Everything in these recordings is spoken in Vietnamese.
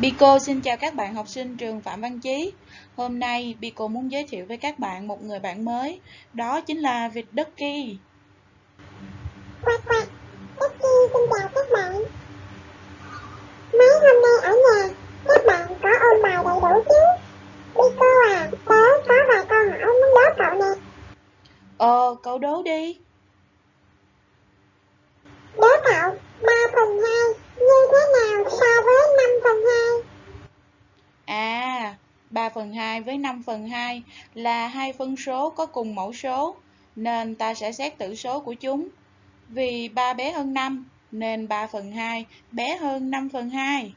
Bico xin chào các bạn học sinh trường Phạm Văn Chí. Hôm nay Bico muốn giới thiệu với các bạn một người bạn mới, đó chính là vịt Ducky. Quack quack, Ducky xin chào các bạn. Mấy hôm nay ở nhà, các bạn có ôn bài đầy đủ chứ? Bico à, tớ có vài câu hỏi muốn đố cậu nè. Ờ, cậu đố đi. Đố cậu, 3 phần 2 như thế nào so với 5 phần 2? À, 3 phần 2 với 5 phần 2 là hai phân số có cùng mẫu số, nên ta sẽ xét tử số của chúng. Vì 3 bé hơn 5, nên 3 phần 2 bé hơn 5 phần 2.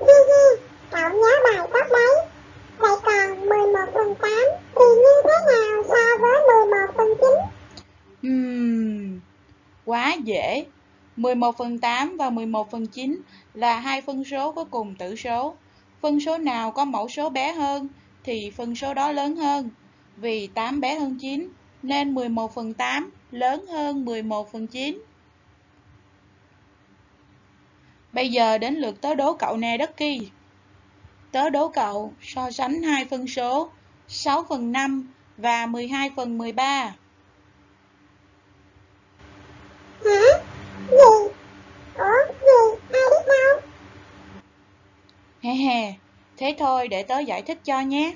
Hi hi, cậu nhớ bài tốt đấy. Vậy còn 11 phần 8 thì như thế nào so với 11 phần 9? Ừm, quá dễ. 11 phần 8 và 11 phần 9 là hai phân số có cùng tử số. Phân số nào có mẫu số bé hơn thì phân số đó lớn hơn. Vì 8 bé hơn 9 nên 11 phần 8 lớn hơn 11 phần 9. Bây giờ đến lượt tớ đố cậu nè đất kỳ. Tớ đố cậu so sánh hai phân số 6 phần 5 và 12 phần 13. He thế thôi để tớ giải thích cho nhé.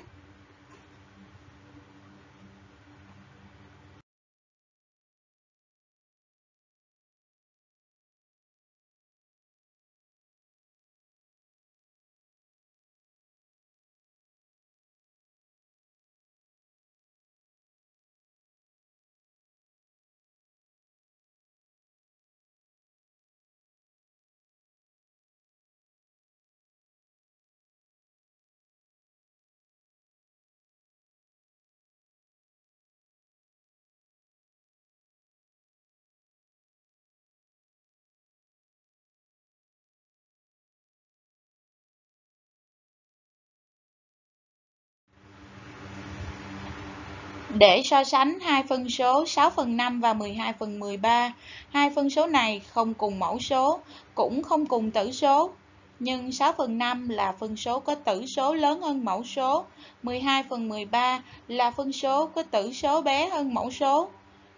Để so sánh hai phân số 6 phần 5 và 12 phần 13, hai phân số này không cùng mẫu số, cũng không cùng tử số. Nhưng 6 phần 5 là phân số có tử số lớn hơn mẫu số, 12 phần 13 là phân số có tử số bé hơn mẫu số.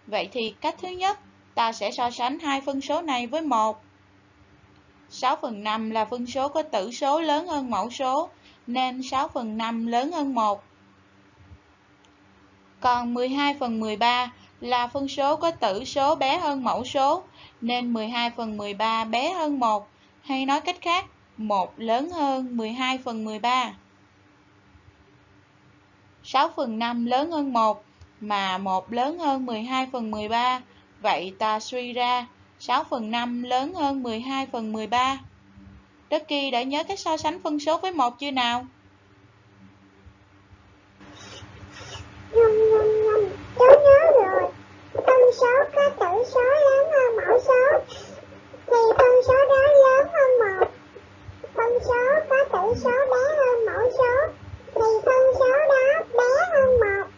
Vậy thì cách thứ nhất, ta sẽ so sánh hai phân số này với 1. 6 phần 5 là phân số có tử số lớn hơn mẫu số, nên 6 phần 5 lớn hơn 1. Còn 12 phần 13 là phân số có tử số bé hơn mẫu số, nên 12 phần 13 bé hơn 1, hay nói cách khác, 1 lớn hơn 12 phần 13. 6 phần 5 lớn hơn 1, mà 1 lớn hơn 12 phần 13, vậy ta suy ra 6 phần 5 lớn hơn 12 phần 13. Ducky đã nhớ cách so sánh phân số với 1 chưa nào? Nhum nhum nhum, cháu nhớ rồi. Phân số có tử số lớn hơn mẫu số, thì phân số đó lớn hơn một. Phân số có tử số bé hơn mẫu số, thì phân số đó bé hơn một.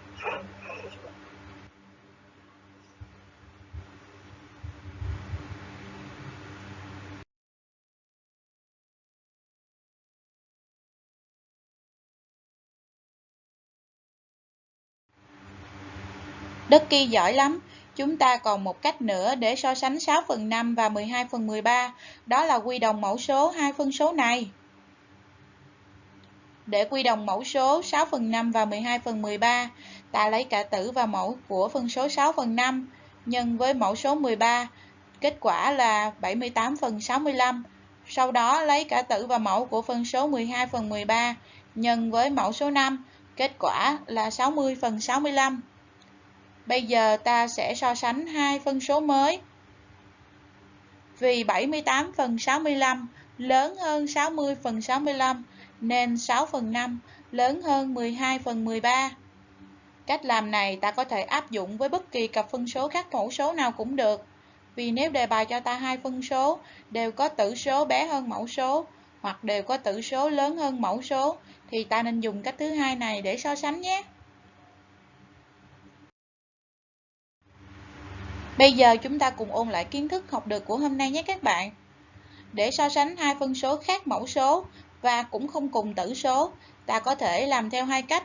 Ducky giỏi lắm. Chúng ta còn một cách nữa để so sánh 6 phần 5 và 12 phần 13, đó là quy đồng mẫu số hai phân số này. Để quy đồng mẫu số 6 phần 5 và 12 phần 13, ta lấy cả tử và mẫu của phân số 6 phần 5 nhân với mẫu số 13, kết quả là 78 phần 65. Sau đó lấy cả tử và mẫu của phân số 12 phần 13 nhân với mẫu số 5, kết quả là 60 phần 65. Bây giờ ta sẽ so sánh hai phân số mới. Vì 78 phần 65 lớn hơn 60 phần 65 nên 6 phần 5 lớn hơn 12 phần 13. Cách làm này ta có thể áp dụng với bất kỳ cặp phân số khác mẫu số nào cũng được. Vì nếu đề bài cho ta hai phân số, đều có tử số bé hơn mẫu số, hoặc đều có tử số lớn hơn mẫu số, thì ta nên dùng cách thứ hai này để so sánh nhé. Bây giờ chúng ta cùng ôn lại kiến thức học được của hôm nay nhé các bạn. Để so sánh hai phân số khác mẫu số và cũng không cùng tử số, ta có thể làm theo hai cách.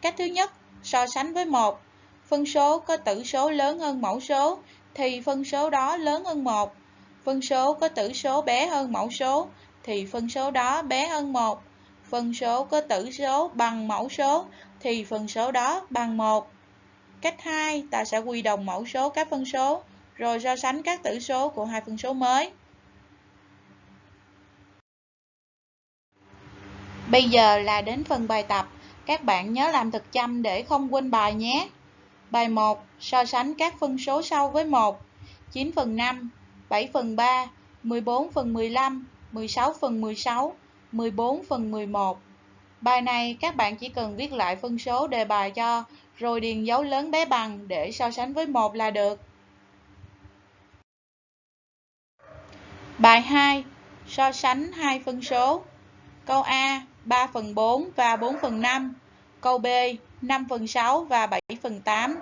Cách thứ nhất, so sánh với một phân số có tử số lớn hơn mẫu số thì phân số đó lớn hơn một. Phân số có tử số bé hơn mẫu số thì phân số đó bé hơn một. Phân số có tử số bằng mẫu số thì phân số đó bằng một. Cách 2, ta sẽ quy đồng mẫu số các phân số, rồi so sánh các tử số của hai phân số mới. Bây giờ là đến phần bài tập. Các bạn nhớ làm thực chăm để không quên bài nhé. Bài 1. So sánh các phân số sau với 1. 9 phần 5, 7 phần 3, 14 phần 15, 16 phần 16, 14 phần 11. Bài này các bạn chỉ cần viết lại phân số đề bài cho rồi điền dấu lớn bé bằng để so sánh với một là được. Bài 2. So sánh hai phân số. Câu A 3 phần 4 và 4 phần 5. Câu B 5 phần 6 và 7 phần 8.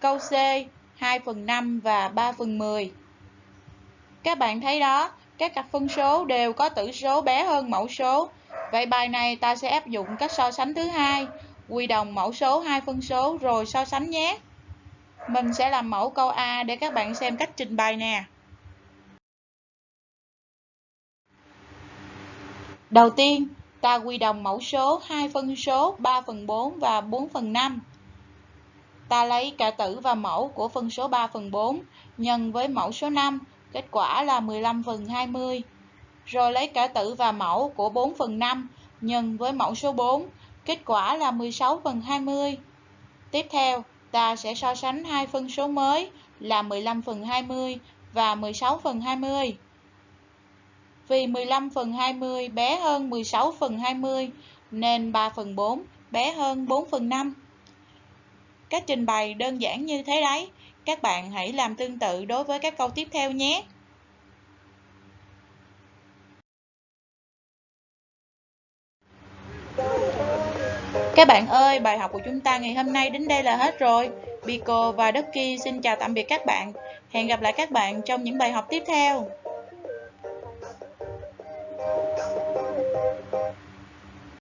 Câu C 2 phần 5 và 3 phần 10. Các bạn thấy đó, các cặp phân số đều có tử số bé hơn mẫu số. Vậy bài này ta sẽ áp dụng cách so sánh thứ hai quy đồng mẫu số hai phân số rồi so sánh nhé. Mình sẽ làm mẫu câu A để các bạn xem cách trình bày nè. Đầu tiên, ta quy đồng mẫu số hai phân số 3 phần 4 và 4 phần 5. Ta lấy cả tử và mẫu của phân số 3 phần 4 nhân với mẫu số 5, kết quả là 15 phần 20. Rồi lấy cả tử và mẫu của 4 phần 5 nhân với mẫu số 4, Kết quả là 16 phần 20. Tiếp theo, ta sẽ so sánh hai phân số mới là 15 phần 20 và 16 phần 20. Vì 15 phần 20 bé hơn 16 phần 20 nên 3 phần 4 bé hơn 4 phần 5. Cách trình bày đơn giản như thế đấy. Các bạn hãy làm tương tự đối với các câu tiếp theo nhé. Các bạn ơi, bài học của chúng ta ngày hôm nay đến đây là hết rồi. Biko và Ducky xin chào tạm biệt các bạn. Hẹn gặp lại các bạn trong những bài học tiếp theo.